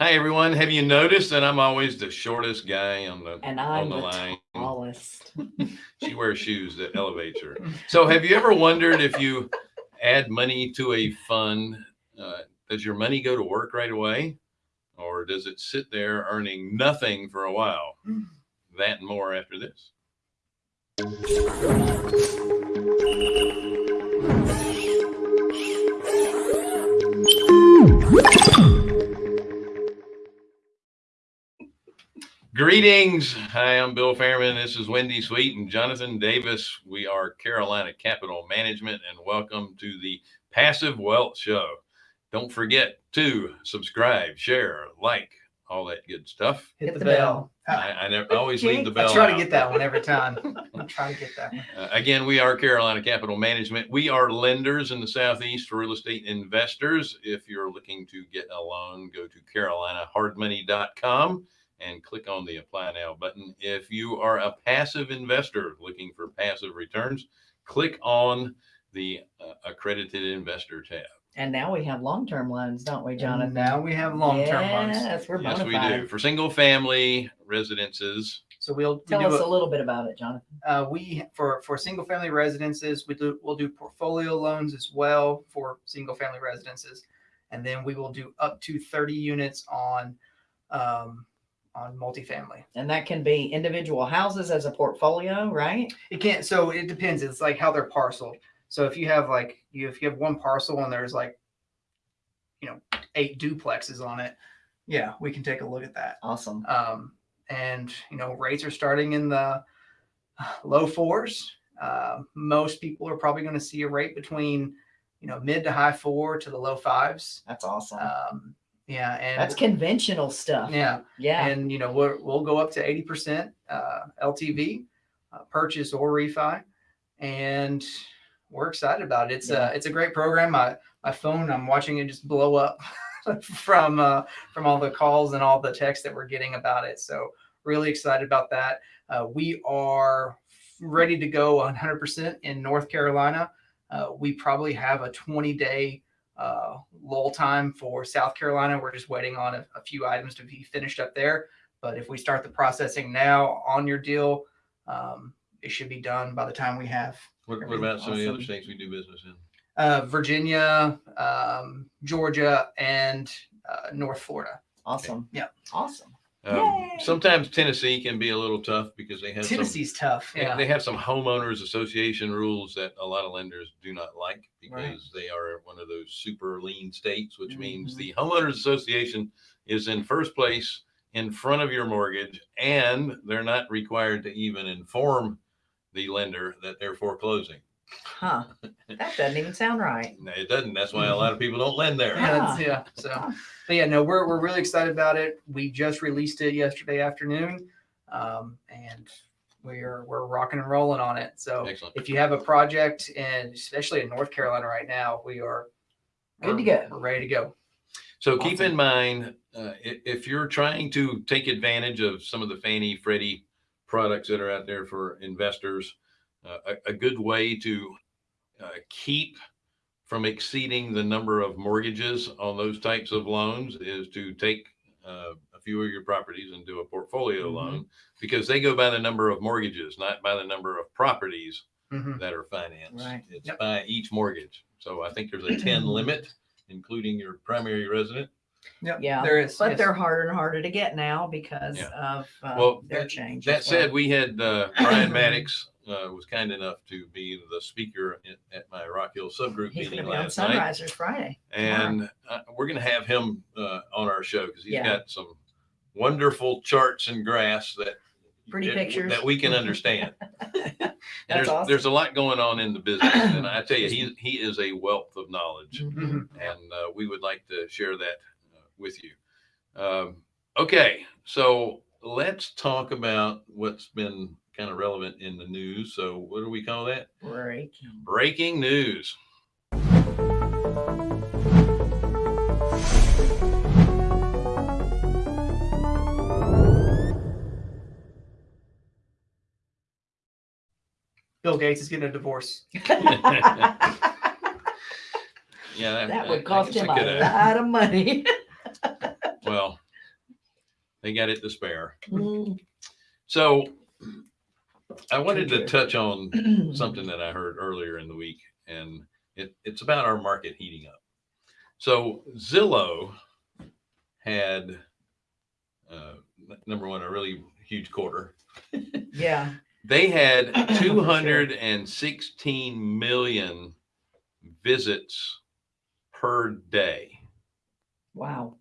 Hi, everyone. Have you noticed that I'm always the shortest guy on the And on I'm the the line? tallest. She wears shoes that elevates her. So, have you ever wondered if you add money to a fund, uh, does your money go to work right away, or does it sit there earning nothing for a while? That and more after this. Greetings. Hi, I'm Bill Fairman. This is Wendy Sweet and Jonathan Davis. We are Carolina Capital Management, and welcome to the Passive Wealth Show. Don't forget to subscribe, share, like, all that good stuff. Hit, Hit the, the bell. I, I never always leave the bell. I bell. try to get that one every time. I try to get that one. Uh, again, we are Carolina Capital Management. We are lenders in the Southeast for real estate investors. If you're looking to get a loan, go to carolinahardmoney.com and click on the apply now button. If you are a passive investor looking for passive returns, click on the uh, accredited investor tab. And now we have long-term loans, don't we, And Jonathan? now we have long-term loans. Yes, we're Yes, we do. For single family residences, So we'll Tell do us a- a little bit about it, Jonathan. uh, we for for single family residences we do we'll do portfolio loans as well for single family residences, and then we will do up to thirty units on um, on multifamily. And that can be individual houses as a portfolio, right? It can't. So it depends. It's like how they're parceled. So if you have like you if you have one parcel and there's like you know eight duplexes on it, yeah, we can take a look at that. Awesome. um, and you know rates are starting in the low fours. Uh, most people are probably going to see a rate between you know mid to high four to the low fives. That's awesome. Um, yeah, and That's conventional stuff. yeah, Yeah. and you know we're, we'll go up to eighty percent uh, LTV, uh, purchase or refi, and we're excited about it. It's Yeah. a it's a great program. My my phone, I'm watching it just blow up from uh, from all the calls and all the texts that we're getting about it. So really excited about that. Uh, we are ready to go 100% in North Carolina. Uh, we probably have a 20 day uh, lull time for South Carolina. We're just waiting on a, a few items to be finished up there. But if we start the processing now on your deal, um, it should be done by the time we have what, what about some of the other states we do business in? uh, Virginia, um, Georgia, and uh, North Florida. Awesome. Yeah. Awesome. Um, sometimes Tennessee can be a little tough because they have some Tennessee's tough. They- Yeah. They have some homeowners association rules that a lot of lenders do not like because Right. they are one of those super lien states, which means Mhm. the homeowners association is in first place in front of your mortgage and they're not required to even inform the lender that they're foreclosing. Huh. That doesn't even sound right. No, It doesn't. That's why a lot of people don't lend there. Yeah, yeah. So, but yeah, no, we're, we're really excited about it. We just released it yesterday afternoon, um, and we're we're rocking and rolling on it. So, Excellent. if you have a project, and especially in North Carolina right now, we are Good to go. We're ready to go. So keep in mind, uh, if you're trying to take advantage of some of the Fannie Freddie products that are out there for investors, a, a good way to uh, keep from exceeding the number of mortgages on those types of loans is to take uh, a few of your properties and do a portfolio Mhm. loan because they go by the number of mortgages, not by the number of properties Mhm. that are financed. Right. It's Yep. by each mortgage. So I think there's a 10 limit, including your primary resident. Yep, Yeah, there is. But yes. they're harder and harder to get now because Yeah. of uh, Well, their that- change. That well. said, we had uh, Brian Maddox uh, was kind enough to be the speaker at, at my Rock Hill subgroup he's going meeting to be on last night. Sunrisers Friday. And uh, we're going to have him uh, on our show because he's Yeah. got some wonderful charts and graphs that Pretty that- pictures. that we can understand. That's there's, awesome. there's a lot going on in the business, and I tell you, he he is a wealth of knowledge. Mhm. and uh, we would like to share that uh, with you. Um, okay, so let's talk about what's been kind of relevant in the news. So, what do we call that? Break. Breaking news. Bill Gates is getting a divorce. Yeah, that I- would I cost guess him a could, uh, lot of money. Well, They got it to spare. Mm. So I wanted to touch on something that I heard earlier in the week, and it, it's about our market heating up. So Zillow had uh, number one a really huge quarter. Yeah, They had Sure. 216 million visits per day. wow.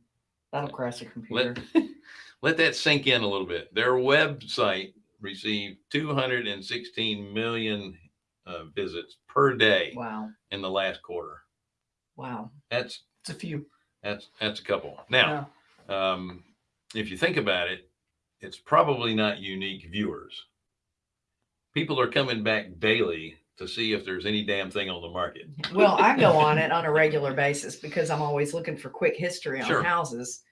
That'll crash a computer. Let let that sink in a little bit. Their website received 216 million uh, visits per day Wow, in the last quarter. wow. That's It's a few. that's that's a couple. Now, um, if you think about it, it's probably not unique viewers. People are coming back daily to see if there's any damn thing on the market. Well, I go on it on a regular basis because I'm always looking for quick history on Sure. houses.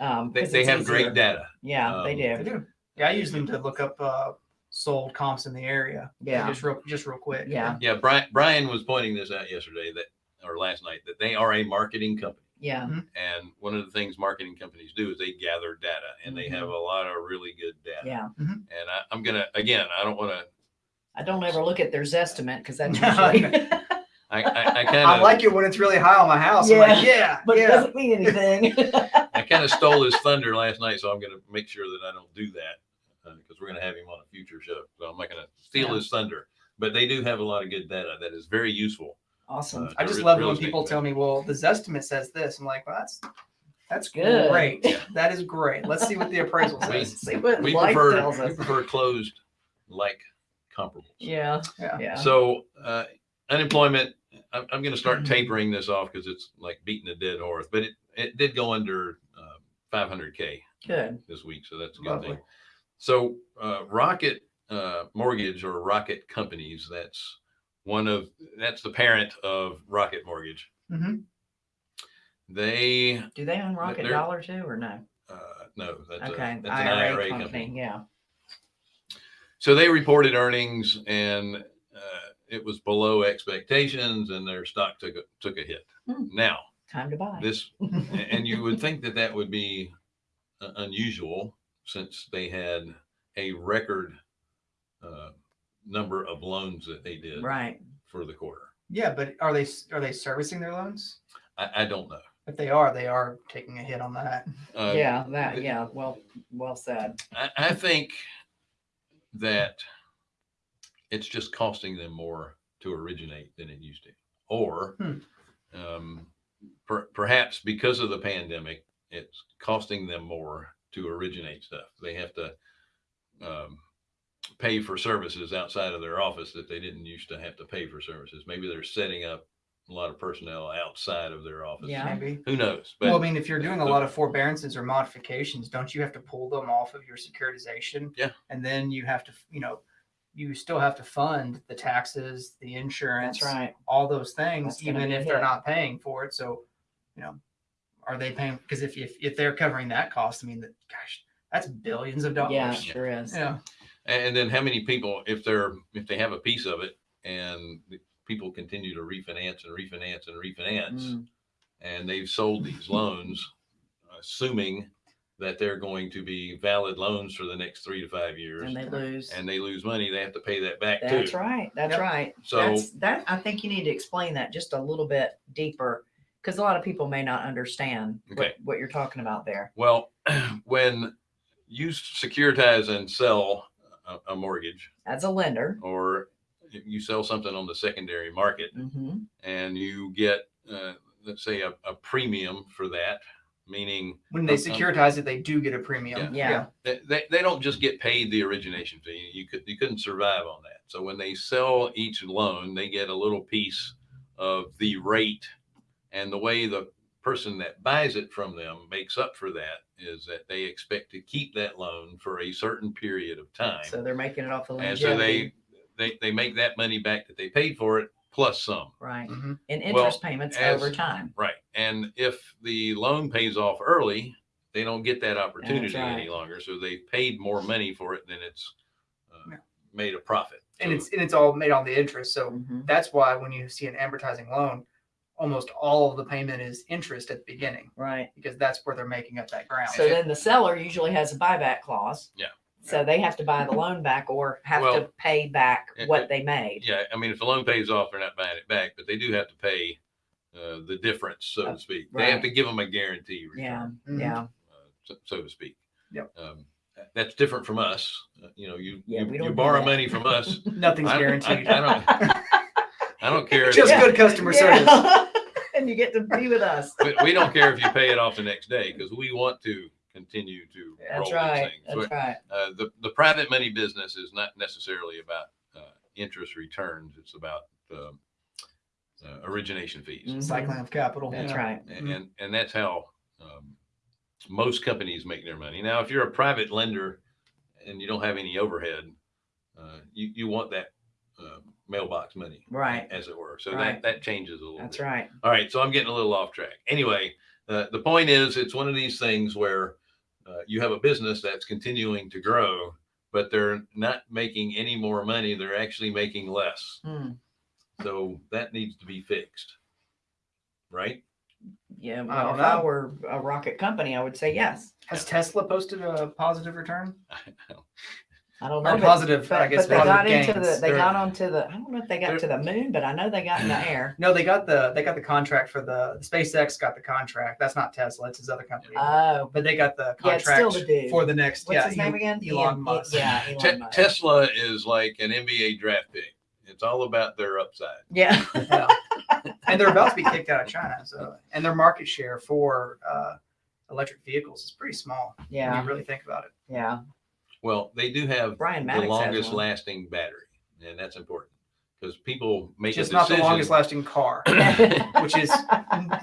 Um, They, 'cause they it's have great data. Yeah, they Um, They do. do. Yeah, I use them to look up uh, sold comps in the area. Yeah. Just real, just real quick. Yeah. Yeah, Brian Brian was pointing this out yesterday that or last night that they are a marketing company. Yeah, mm-hmm. And one of the things marketing companies do is they gather data and they have mm-hmm. a lot of really good data. yeah. Mm-hmm. And I, I'm going to, again, I don't want to, I don't ever look at their Zestimate because that's No, usually, I, I, I kind I of, like it when it's really high on my house. I'm like, yeah, but it doesn't mean anything. I kind of stole his thunder last night. So I'm going to make sure that I don't do that because we're going to have him on a future show. So I'm not going to steal Yeah. his thunder, but they do have a lot of good data that is very useful. awesome. Uh, I just love it when estate people tell me, well, the Zestimate says this. I'm like, well, that's that's Good. great. That is great. Let's see what the appraisal We- says. See what We prefer, tells we prefer closed like comparables. Yeah, Yeah. yeah. So uh, unemployment, I'm, I'm going to start Mhm. tapering this off because it's like beating a dead horse, but it, it did go under uh, 500K Good. this week. So that's a good Lovely. thing. So uh, Rocket uh, Mortgage or Rocket Companies, that's one of, that's the parent of Rocket Mortgage. hmm They, Do they own Rocket Dollar too, or no? uh, no, that's, Okay, a, that's an IRA company. Yeah. So they reported earnings and uh, it was below expectations and their stock took a, took a hit. Hmm. Now, Time to buy. this and you would think that that would be uh, unusual since they had a record uh, number of loans that they did right. for the quarter. Yeah, but are they are they servicing their loans? I, I don't know. If they are, they are taking a hit on that. Uh, yeah. That. Yeah. Well. Well said. I, I think that it's just costing them more to originate than it used to, or Hmm. um, per, perhaps because of the pandemic, it's costing them more to originate stuff. They have to um, pay for services outside of their office that they didn't used to have to pay for services. Maybe they're setting up a lot of personnel outside of their office. Yeah. Maybe. Who knows? But well, I mean, if you're doing a lot of forbearances or modifications, don't you have to pull them off of your securitization? Yeah. And then you have to, you know, you still have to fund the taxes, the insurance, That's right. all those things, That's even if a they're not paying for it. So, you know, are they paying? Because if, if if they're covering that cost, I mean, that gosh, that's billions of dollars. Yeah. It sure is. Yeah. And then how many people, if they're, if they have a piece of it and people continue to refinance and refinance and refinance, Mm, and they've sold these loans, assuming that they're going to be valid loans for the next three to five years, and they lose. and they lose money, they have to pay that back That's too. right. That's Yep. right. So- That's, that I think you need to explain that just a little bit deeper because a lot of people may not understand Okay. what, what you're talking about there. Well, when you securitize and sell a, a mortgage As a lender. or you sell something on the secondary market hmm and you get, uh, let's say a, a premium for that, meaning When they Um, um, securitize it, they do get a premium. Yeah. they, they, they don't just get paid the origination fee. You could you couldn't survive on that. So when they sell each loan, they get a little piece of the rate, and the way the person that buys it from them makes up for that is that they expect to keep that loan for a certain period of time, So they're making it off the and so they they they make that money back that they paid for it plus some. right. Mhm. And Well, interest payments as- over time. Right. And if the loan pays off early, they don't get that opportunity any longer. So they've paid more money for it than it's uh, Yeah. made a profit. And So- it's and it's all made on the interest. So Mhm. that's why when you see an advertising loan, almost all of the payment is interest at the beginning Right. because that's where they're making up that ground. So then the seller usually has a buyback clause. Yeah. So they have to buy the loan back or have to Well, pay back it- what it- they made. Yeah, I mean, if the loan pays off, they're not buying it back, but they do have to pay uh, the difference, so Uh, to speak. They have to give them a guarantee Yeah. return, Mhm. Yeah. uh, so, so to speak. Yep. Um, that's different from us. Uh, you know, you Yeah, you, we you don't do borrow that. money from us. Nothing's I- I- guaranteed. I don't- I don't care. if- Just Yeah. good customer service. Yeah. and you get to be with us. we, we don't care if you pay it off the next day because we want to continue to roll That's these right. things. That's right. uh, the the private money business is not necessarily about uh, interest returns. It's about um, uh, origination fees, Mhm. Cycling of capital. That's yeah. right. and, and and that's how um, most companies make their money. Now, if you're a private lender and you don't have any overhead, uh, you you want that uh, mailbox money, Right. as it were. So Right. that that changes a little. That's bit. right. All right, so I'm getting a little off track. Anyway, uh, the point is, it's one of these things where uh, you have a business that's continuing to grow, but they're not making any more money. They're actually making less. Hmm. So that needs to be fixed, right? Yeah. I Well, don't if I were a rocket company, I would say yes. Has Tesla posted a positive return? I don't Or know. but- positive, I But, guess, but they got positive into the, gains. they They're- got onto the, I don't know if they got to the moon, but I know they got in the air. No, they got the they got the contract for the SpaceX got the contract. That's not Tesla, it's his other company. Oh, but they got the Yeah, still contract the for the next. what's yeah, his name again? Elon Ian- Musk. Yeah, Elon Te- Musk. Tesla is like an NBA draft pick. It's all about their upside. Yeah. Yeah. and they're about to be kicked out of China. So, and their market share for uh, electric vehicles is pretty small. When Yeah. you really think about it. Yeah. Well, they do have Brian the Maddox has longest one. lasting battery, and that's important because people make Just a not the decision. longest lasting car, which is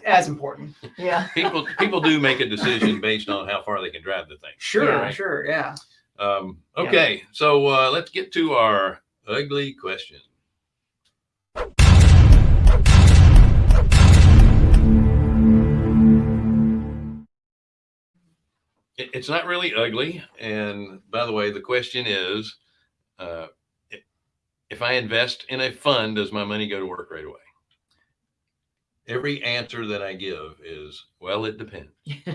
as important. Yeah. people people do make a decision based on how far they can drive the thing. Sure, Yeah. sure, yeah. Um, Yeah. okay, so uh, let's get to our ugly question. It's not really ugly. And by the way, the question is uh, if I invest in a fund, does my money go to work right away? Every answer that I give is, well, it depends.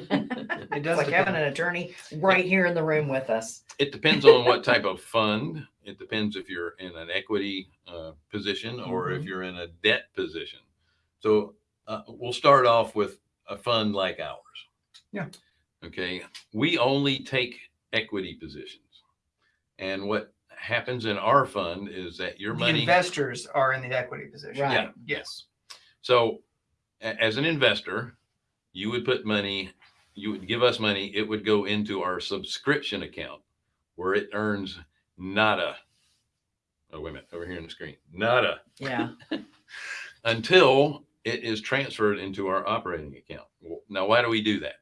It It's does like having an attorney right here in the room with us. It depends on what type of fund. It depends if you're in an equity uh, position or if Mhm. you're in a debt position. So uh, we'll start off with a fund like ours. Yeah. Okay. We only take equity positions. And what happens in our fund is that your the money. investors are in the equity position. Right. Yeah. Yes. So as an investor, you would put money, you would give us money, it would go into our subscription account where it earns nada. Oh, wait a minute, over here on the screen, nada Yeah. until it is transferred into our operating account. Now, why do we do that?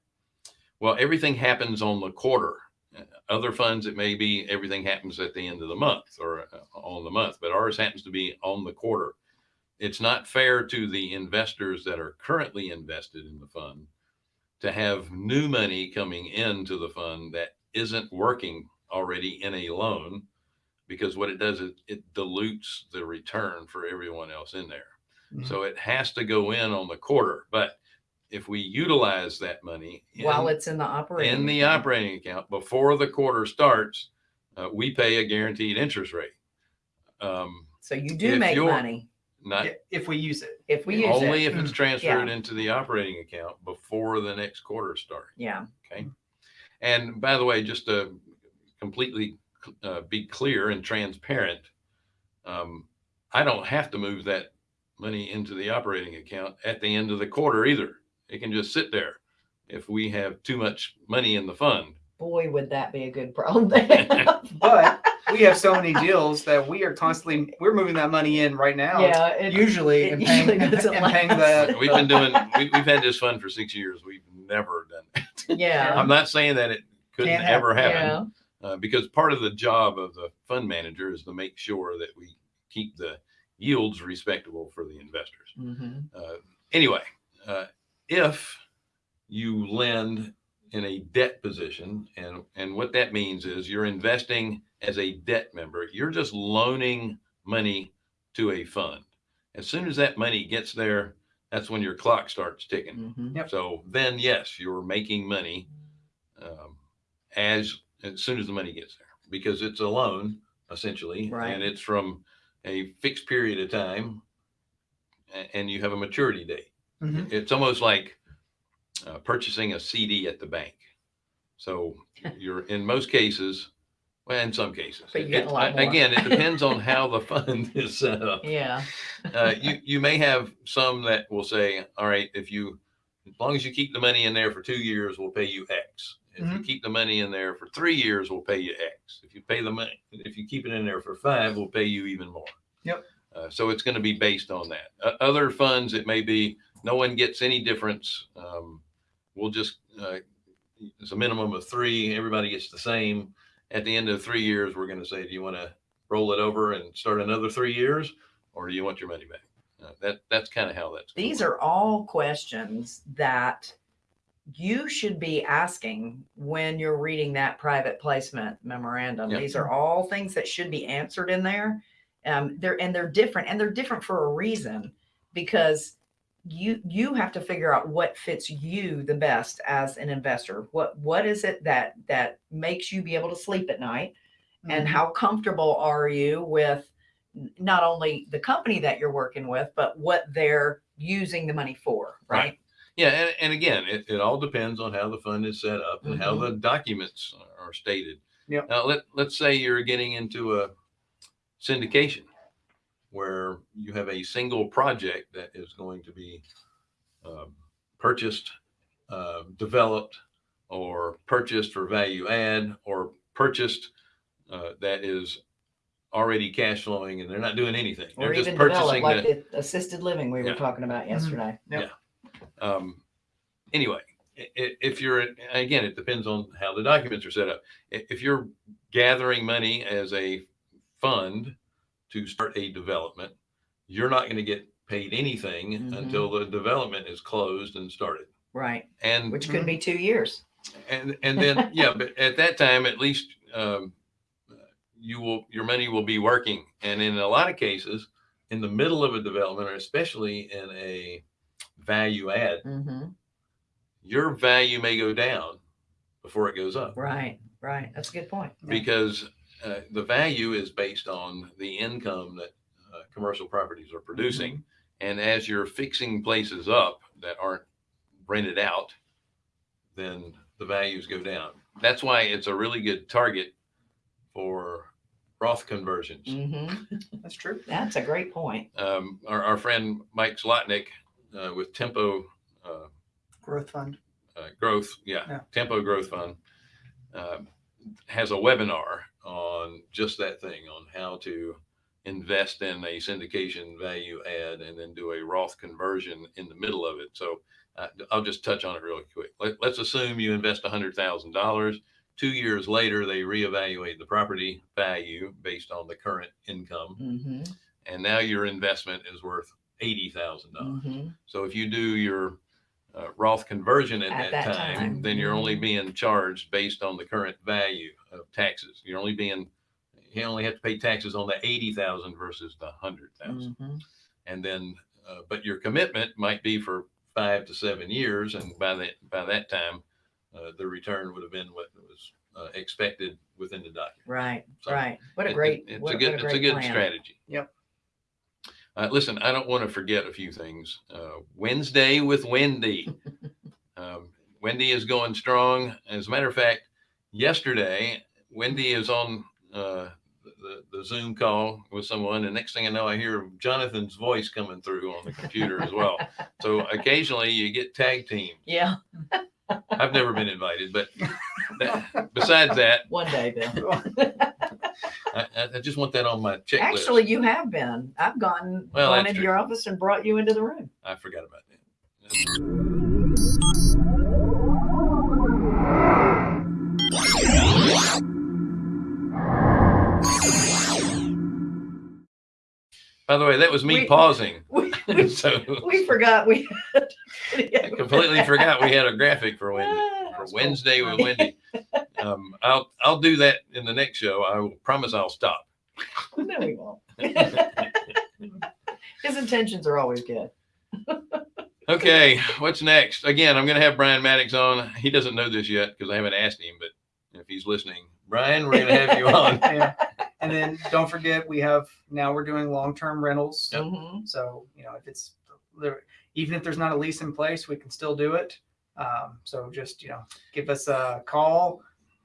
Well, everything happens on the quarter. Uh, Other funds, it may be everything happens at the end of the month or uh, on the month, but ours happens to be on the quarter. It's not fair to the investors that are currently invested in the fund to have new money coming into the fund that isn't working already in a loan because what it does is it dilutes the return for everyone else in there. Mhm. So it has to go in on the quarter. But if we utilize that money in, While it's in the operating. in the account. operating account before the quarter starts, uh, we pay a guaranteed interest rate. Um, So you do if make you're- money not if we use it. if we use only it. if it's transferred into the operating account before the next quarter starts. Yeah. Okay. And by the way, just to completely uh, be clear and transparent, um, I don't have to move that money into the operating account at the end of the quarter either. It can just sit there if we have too much money in the fund. Boy, would that be a good problem. But we have so many deals that we are constantly we're moving that money in right now. it- Usually it and paying, usually doesn't and paying last. the We've been doing, we, we've had this fund for six years. We've never done it. yeah. I'm not saying that it couldn't Can't ever happen. Yeah. uh, because part of the job of the fund manager is to make sure that we keep the yields respectable for the investors. Mhm. Uh, anyway, uh, if you lend in a debt position, and and what that means is you're investing as a debt member, you're just loaning money to a fund. As soon as that money gets there, that's when your clock starts ticking. Mhm. Yep. So then, yes, you're making money um, as as soon as the money gets there because it's a loan essentially, Right. and it's from a fixed period of time, and you have a maturity date. Mhm. It's almost like uh, purchasing a CD at the bank. So you're in most cases, well, in some cases, it- more. again, it depends on how the fund is set up Yeah. uh, you you may have some that will say, all right, if you as long as you keep the money in there for two years, we'll pay you X. If you keep the money in there for three years, we'll pay you X. If you pay the money, if you keep it in there for five, we'll pay you even more. Yep. Uh, so it's going to be based on that. Uh, other funds, it may be no one gets any difference. Um, we'll just uh, it's a minimum of three. Everybody gets the same. At the end of three years, we're going to say, do you want to roll it over and start another three years, or do you want your money back? Uh, that that's kind of how that's. These are all questions that you should be asking when you're reading that private placement memorandum. Yep. These are all things that should be answered in there. Um, they're and they're different, and they're different for a reason because you you have to figure out what fits you the best as an investor. What what is it that that makes you be able to sleep at night? and Mhm. how comfortable are you with not only the company that you're working with, but what they're using the money for, Right. right? Yeah, and, and again, it, it all depends on how the fund is set up and how Mhm. the documents are stated. Yep. Now let let's say you're getting into a syndication where you have a single project that is going to be um, purchased, uh, developed, or purchased for value add, or purchased uh, that is already cash flowing and they're not doing anything. Or They're just even develop purchasing like the, the assisted living we were talking about yesterday. um, anyway, i- i- if you're, again, it depends on how the documents are set up. If you're gathering money as a fund to start a development, you're not going to get paid anything Mhm. until the development is closed and started. Right. And, Which could be two years. and, and then, yeah, but at that time, at least, um, you will, your money will be working. And in a lot of cases, in the middle of a development, or especially in a value add, hmm your value may go down before it goes up Right. Right. That's a good point. Yeah. because uh, the value is based on the income that uh, commercial properties are producing. And as you're fixing places up that aren't rented out, then the values go down. That's why it's a really good target for Roth conversions. hmm That's true. That's a great point. Um, our, our friend Mike Zlotnick uh, with Tempo uh, Growth fund. uh, growth, yeah, Yeah. Tempo Growth Fund um, has a webinar on just that thing on how to invest in a syndication value add and then do a Roth conversion in the middle of it. So uh, I'll just touch on it really quick. Let, let's assume you invest $100,000. Two years later, they reevaluate the property value based on the current income, hmm and now your investment is worth $80,000. hmm So if you do your uh, Roth conversion at, At that, that time, time. then you're only Mhm. being charged based on the current value of taxes. You're only being, you only have to pay taxes on the 80,000 versus the 100,000. hmm And then, uh, but your commitment might be for five to seven years. And by that, by that time, uh, the return would have been what was uh, expected within the document. Right. So right. What a It- it- great. it's what, a good what it's a great good plan. strategy Yep. Uh, listen i don't want to forget a few things uh, wednesday with wendy um, wendy is going strong as a matter of fact yesterday wendy is on uh, the, the zoom call with someone and next thing i know i hear jonathan's voice coming through on the computer as well so occasionally you get tag team. Yeah. i've never been invited but that, besides that One day, Bill. I, I- I just want that on my checklist Actually, you have been. I've gone, Well, gone that's into true. your office and brought you into the room. I forgot about that. By the way, that was me We- pausing. We, we, so we forgot we had. I completely forgot we had a graphic for Wendy Ah, for That's cool. Wednesday with Wendy. Um, I'll I'll do that in the next show. I will promise I'll stop. No, we won't. His intentions are always good. Okay, what's next? Again, I'm going to have Brian Maddox on. He doesn't know this yet because I haven't asked him, but if he's listening, Brian, we're going to have you on. Yeah. And then don't forget, we have now we're doing long term rentals. Yep. Mhm. So, you know, if it's even if there's not a lease in place, we can still do it. Um, so just, you know, give us a call,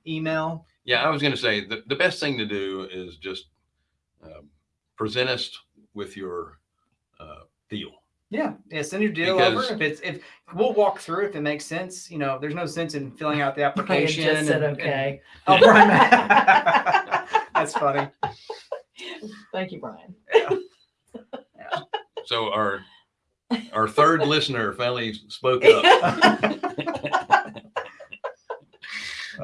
email. Yeah, I was going to say the, the best thing to do is just um, present us with your uh, deal. Yeah. Yeah. Send your deal Because- over. If it's, if we'll walk through if it makes sense, you know, there's no sense in filling out the Brian application. just said and- and- okay. oh, Brian. That's funny. Thank you, Brian. So our our third listener finally spoke up.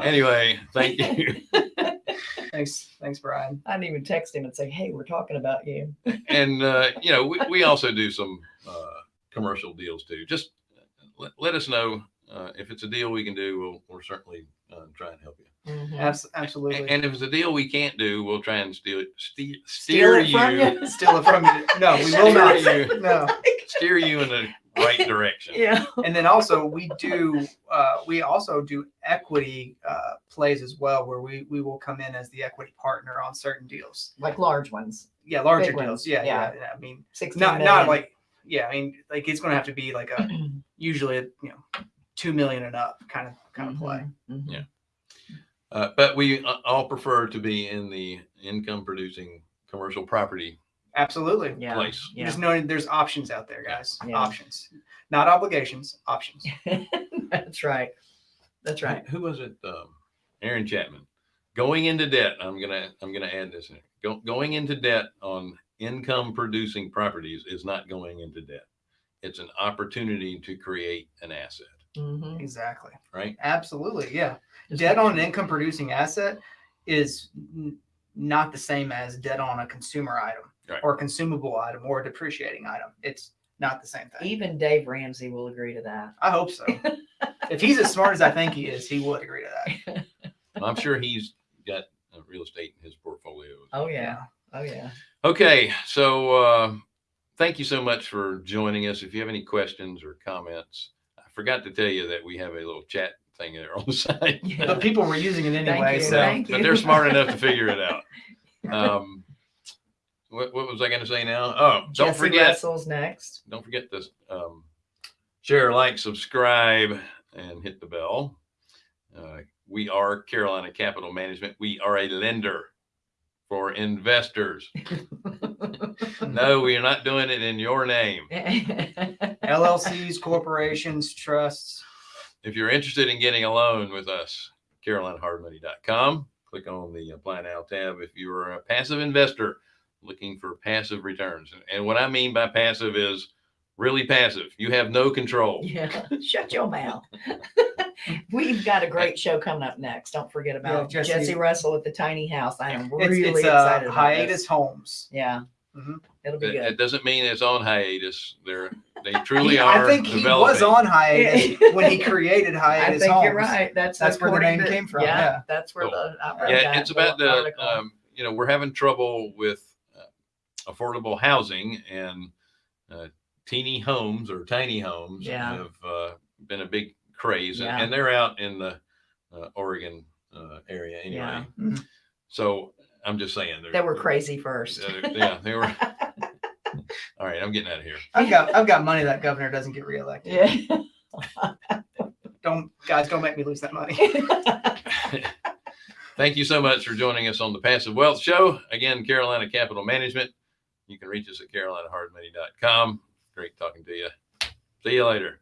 Anyway, thank you. Thanks. Thanks, Brian. I didn't even text him and say, "Hey, we're talking about you." And uh, you know, we, we also do some uh, commercial deals too. Just let, let us know uh, if it's a deal we can do. We'll, we'll certainly uh, try and help you. Abs- And, absolutely. and if it's a deal we can't do, we'll try and steal it, steer, Steal steer it you, you. Steal it from you. No, we will not. Steer you. No. steer you in the right direction. Yeah. and then also we do uh, we also do equity uh, plays as well where we we will come in as the equity partner on certain deals Like large ones. yeah larger Big deals ones, yeah, yeah yeah. yeah i mean 16 not not like yeah i mean like it's going to have to be like a usually a, you know two million and up kind of kind of play Mhm, mhm. Yeah. Uh, but we uh, all prefer to be in the income producing commercial property absolutely Yeah. place. You Yeah. just know there's options out there guys Yeah. options not obligations options That's right. That's right. Who was it? Um, Aaron Chapman. Going into debt. I'm gonna I'm gonna add this in. Go, going into debt on income producing properties is not going into debt. It's an opportunity to create an asset, Mhm. exactly right? absolutely yeah Just debt on an income producing asset is n- not the same as debt on a consumer item Right. or consumable item or a depreciating item. It's not the same thing. Even Dave Ramsey will agree to that. I hope so. if he's as smart as I think he is, he would agree to that. I'm sure he's got uh, real estate in his portfolio. Oh yeah. Oh yeah. Okay, so uh, thank you so much for joining us. If you have any questions or comments, I forgot to tell you that we have a little chat thing there on the side. Yeah. But people were using it Thank anyway. you, So thank but they're smart enough to figure it out. Um, what, what was I going to say now? Oh, don't Jesse forget, Russell's next. don't forget to um, share, like, subscribe, and hit the bell. Uh, we are Carolina Capital Management. We are a lender for investors. No, we are not doing it in your name. LLCs, corporations, trusts. If you're interested in getting a loan with us, carolinahardmoney.com. Click on the Apply Now tab if you're a passive investor looking for passive returns. And, and what I mean by passive is really passive. You have no control. yeah. Shut your mouth. We've got a great show coming up next. Don't forget about Jesse- Jesse, Russell at the tiny house. I am It's, really it's excited uh, about hiatus this. homes. Yeah. Mhm. It'll be It, good. it doesn't mean it's on hiatus. They're they truly He- are. I think he was developing. on hiatus when he created I hiatus think homes. you're right. That's That's where the according name to- came from, yeah. that's where Cool. the I read Yeah, that it's about the article. um, you know we're having trouble with uh, affordable housing and uh, teeny homes or tiny homes Yeah. have uh, been a big craze and, Yeah. and they're out in the uh, Oregon uh, area anyway. Yeah. Mhm. So I'm just saying they're- they were crazy first. yeah, they were. All right, I'm getting out of here. I've got I've got money that governor doesn't get reelected. yeah. Don't guys don't make me lose that money. Thank you so much for joining us on the Passive Wealth Show. Again, Carolina Capital Management. You can reach us at carolinahardmoney.com. Great talking to you. See you later.